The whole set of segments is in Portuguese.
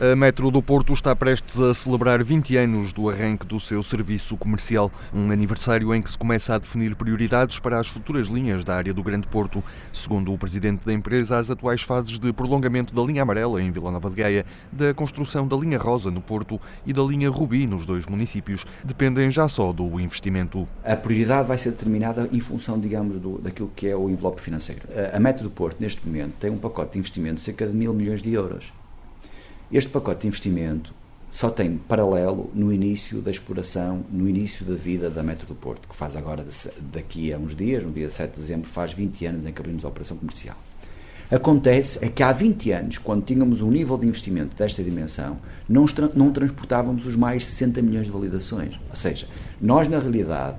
A Metro do Porto está prestes a celebrar 20 anos do arranque do seu serviço comercial, um aniversário em que se começa a definir prioridades para as futuras linhas da área do Grande Porto. Segundo o presidente da empresa, as atuais fases de prolongamento da linha amarela em Vila Nova de Gaia, da construção da linha rosa no Porto e da linha rubi nos dois municípios dependem já só do investimento. A prioridade vai ser determinada em função, digamos, do, daquilo que é o envelope financeiro. A Metro do Porto, neste momento, tem um pacote de investimento de cerca de mil milhões de euros. Este pacote de investimento só tem paralelo no início da exploração, no início da vida da Metro do Porto, que faz agora, daqui a uns dias, no dia 7 de dezembro, faz 20 anos em que abrimos a operação comercial. Acontece é que há 20 anos, quando tínhamos um nível de investimento desta dimensão, não, não transportávamos os mais 60 milhões de validações. Ou seja, nós, na realidade,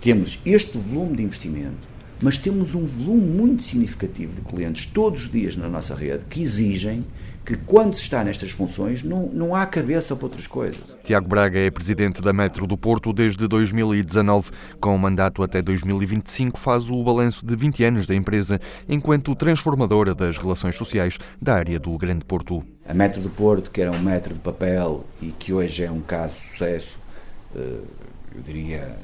temos este volume de investimento, mas temos um volume muito significativo de clientes todos os dias na nossa rede que exigem que quando se está nestas funções não, não há cabeça para outras coisas. Tiago Braga é presidente da Metro do Porto desde 2019. Com o mandato até 2025, faz o balanço de 20 anos da empresa enquanto transformadora das relações sociais da área do Grande Porto. A Metro do Porto, que era um metro de papel e que hoje é um caso de sucesso, eh, eu diria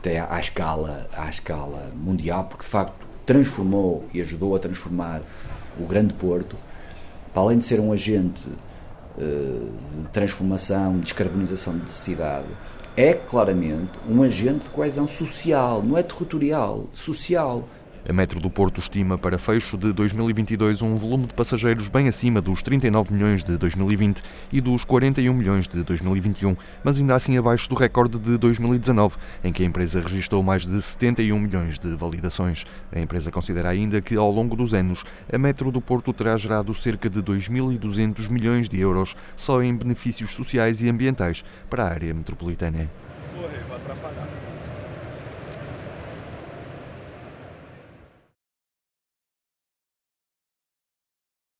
até à escala, à escala mundial, porque de facto transformou e ajudou a transformar o Grande Porto para além de ser um agente uh, de transformação, de descarbonização de cidade, é claramente um agente de coesão social, não é territorial, social. A Metro do Porto estima para fecho de 2022 um volume de passageiros bem acima dos 39 milhões de 2020 e dos 41 milhões de 2021, mas ainda assim abaixo do recorde de 2019, em que a empresa registrou mais de 71 milhões de validações. A empresa considera ainda que, ao longo dos anos, a Metro do Porto terá gerado cerca de 2.200 milhões de euros só em benefícios sociais e ambientais para a área metropolitana.